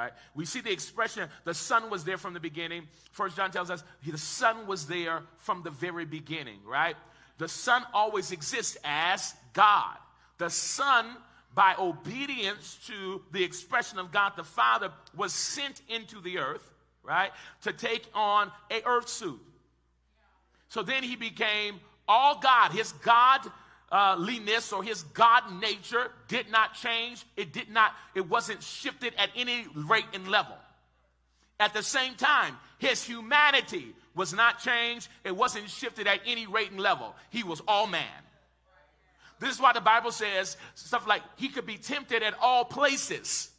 right? We see the expression, the Son was there from the beginning. First John tells us the Son was there from the very beginning, right? The Son always exists as God. The Son, by obedience to the expression of God the Father, was sent into the earth, right, to take on a earth suit. So then he became all God. His God uh, or his God nature did not change. It did not, it wasn't shifted at any rate and level. At the same time, his humanity was not changed. It wasn't shifted at any rate and level. He was all man. This is why the Bible says stuff like he could be tempted at all places,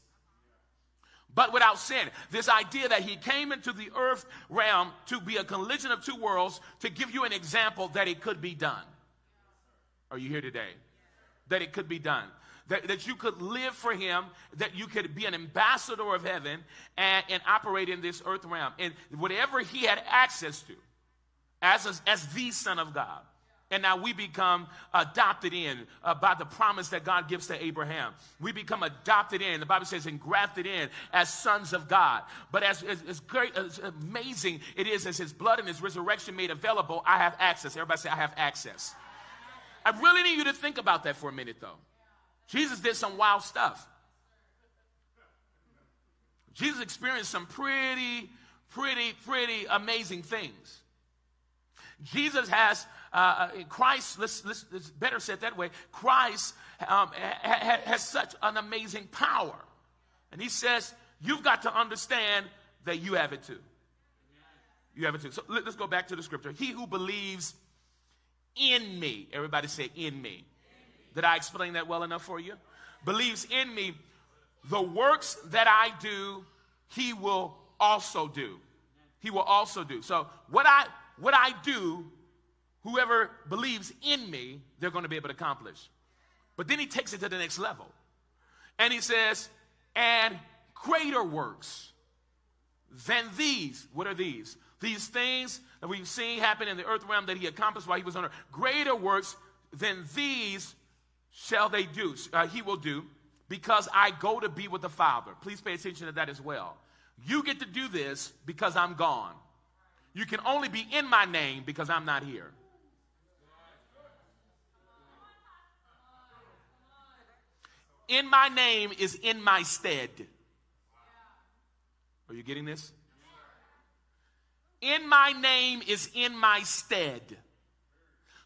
but without sin. This idea that he came into the earth realm to be a collision of two worlds to give you an example that it could be done. Are you here today? That it could be done. That, that you could live for him, that you could be an ambassador of heaven and, and operate in this earth realm. And whatever he had access to as, a, as the Son of God. And now we become adopted in uh, by the promise that God gives to Abraham. We become adopted in. The Bible says, engrafted in as sons of God. But as, as, as great, as amazing it is as his blood and his resurrection made available, I have access. Everybody say, I have access. I really need you to think about that for a minute, though. Jesus did some wild stuff. Jesus experienced some pretty, pretty, pretty amazing things. Jesus has, uh, uh Christ, let's, let's, let's, better said that way, Christ um, ha, ha, has such an amazing power. And he says, You've got to understand that you have it too. You have it too. So let's go back to the scripture. He who believes in me. Everybody say, in me. Did I explain that well enough for you? Believes in me. The works that I do, he will also do. He will also do. So what I what I do, whoever believes in me, they're going to be able to accomplish. But then he takes it to the next level. And he says, and greater works than these. What are these? These things that we've seen happen in the earth realm that he accomplished while he was on earth, greater works than these shall they do, uh, he will do, because I go to be with the Father. Please pay attention to that as well. You get to do this because I'm gone. You can only be in my name because I'm not here. In my name is in my stead. Are you getting this? In my name is in my stead.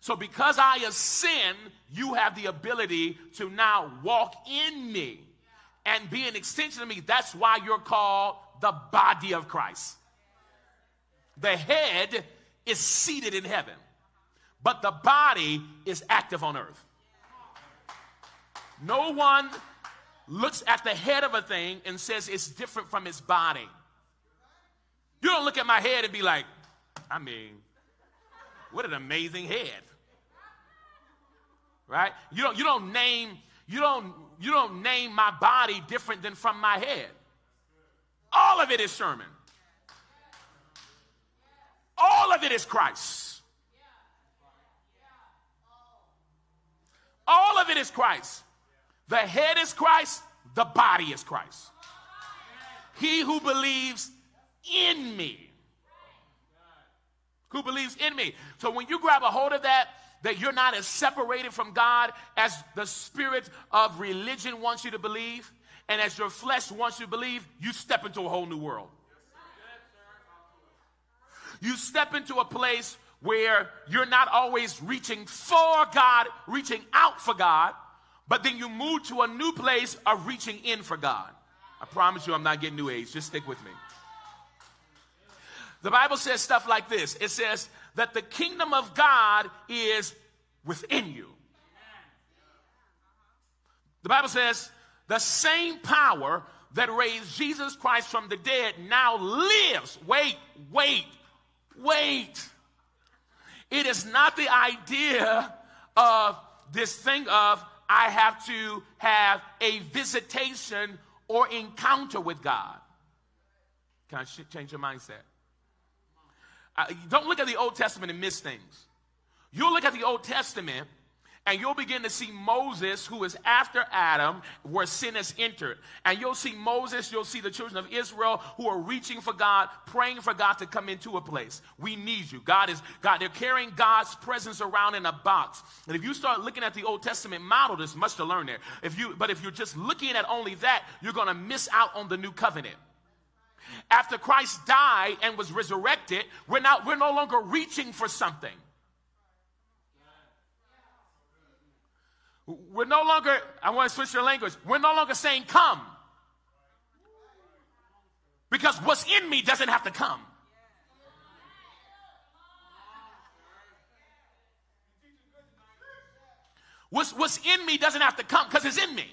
So because I ascend, you have the ability to now walk in me and be an extension of me. That's why you're called the body of Christ. The head is seated in heaven, but the body is active on earth. No one looks at the head of a thing and says it's different from its body. You don't look at my head and be like, I mean, what an amazing head. Right? You don't you don't name you don't you don't name my body different than from my head. All of it is Sherman. All of it is Christ. All of it is Christ. The head is Christ, the body is Christ. He who believes in me. Who believes in me. So when you grab a hold of that, that you're not as separated from God as the spirit of religion wants you to believe, and as your flesh wants you to believe, you step into a whole new world. You step into a place where you're not always reaching for God, reaching out for God, but then you move to a new place of reaching in for God. I promise you, I'm not getting new age. Just stick with me. The Bible says stuff like this it says that the kingdom of God is within you. The Bible says the same power that raised Jesus Christ from the dead now lives. Wait, wait, wait. It is not the idea of this thing of I have to have a visitation or encounter with God. Can I change your mindset? Don't look at the Old Testament and miss things. You'll look at the Old Testament And you'll begin to see Moses, who is after Adam, where sin has entered. And you'll see Moses, you'll see the children of Israel who are reaching for God, praying for God to come into a place. We need you. God is, God, they're carrying God's presence around in a box. And if you start looking at the Old Testament model, there's much to learn there. If you, but if you're just looking at only that, you're going to miss out on the new covenant. After Christ died and was resurrected, we're, not, we're no longer reaching for something. We're no longer, I want to switch your language. We're no longer saying come. Because what's in me doesn't have to come. What's, what's in me doesn't have to come because it's in me.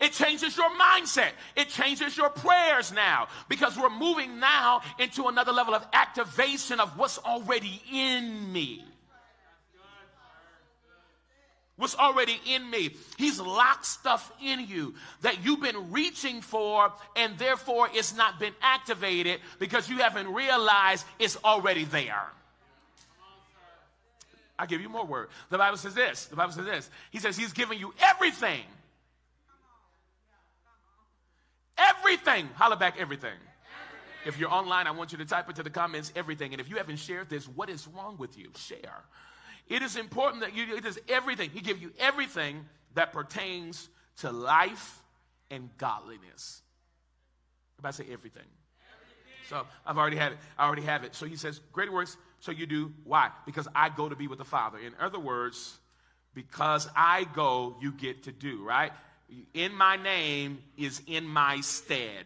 It changes your mindset. It changes your prayers now because we're moving now into another level of activation of what's already in me what's already in me. He's locked stuff in you that you've been reaching for, and therefore it's not been activated because you haven't realized it's already there. I give you more word. The Bible says this. The Bible says this. He says he's giving you everything. Everything. Holla back everything. If you're online, I want you to type into the comments everything. And if you haven't shared this, what is wrong with you? Share. It is important that you, it is everything. He gives you everything that pertains to life and godliness. Everybody say everything. everything. So I've already had it. I already have it. So he says, Greater works, so you do. Why? Because I go to be with the Father. In other words, because I go, you get to do, right? In my name is in my stead.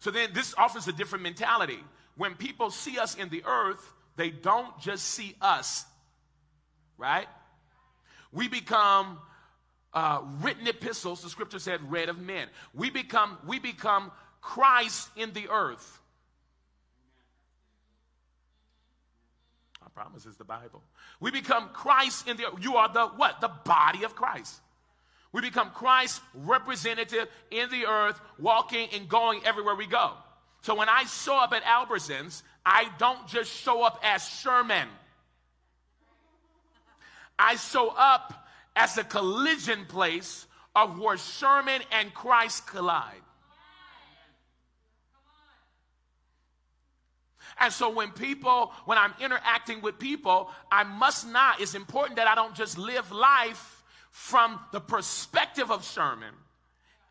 So then this offers a different mentality. When people see us in the earth, they don't just see us, right? We become uh, written epistles, the scripture said, read of men. We become, we become Christ in the earth. I promise it's the Bible. We become Christ in the. You are the what? The body of Christ. We become Christ's representative in the earth, walking and going everywhere we go. So when I show up at Albertsons, I don't just show up as Sherman. I show up as a collision place of where Sherman and Christ collide. And so when people, when I'm interacting with people, I must not, it's important that I don't just live life from the perspective of Sherman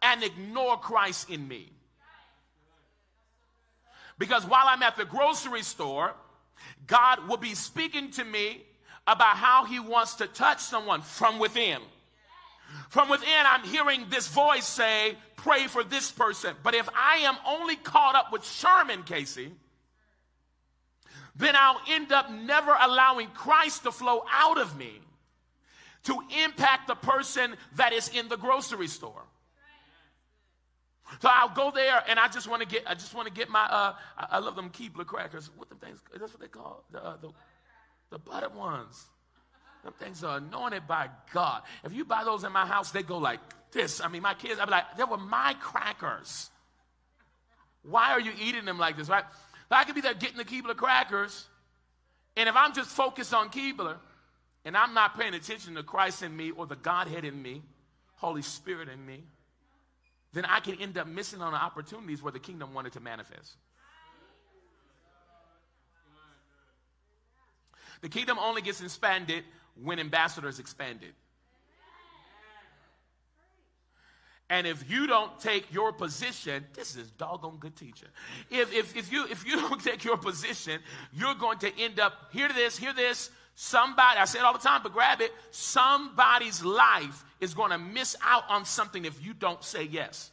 and ignore Christ in me. Because while I'm at the grocery store, God will be speaking to me about how he wants to touch someone from within. From within, I'm hearing this voice say, pray for this person. But if I am only caught up with Sherman Casey, then I'll end up never allowing Christ to flow out of me to impact the person that is in the grocery store. So I'll go there and I just want to get, I just want to get my, uh, I, I love them Keebler crackers. What them things, that's what they call the, uh, the, the ones. Them things are anointed by God. If you buy those in my house, they go like this. I mean, my kids, I'd be like, they were my crackers. Why are you eating them like this, right? I could be there getting the Keebler crackers, and if I'm just focused on Keebler, and I'm not paying attention to Christ in me or the Godhead in me, Holy Spirit in me, then I can end up missing on opportunities where the kingdom wanted to manifest. The kingdom only gets expanded when ambassadors expanded. And if you don't take your position, this is doggone good teacher. If, if, if, you, if you don't take your position, you're going to end up, hear this, hear this, somebody, I say it all the time, but grab it, somebody's life is going to miss out on something if you don't say yes.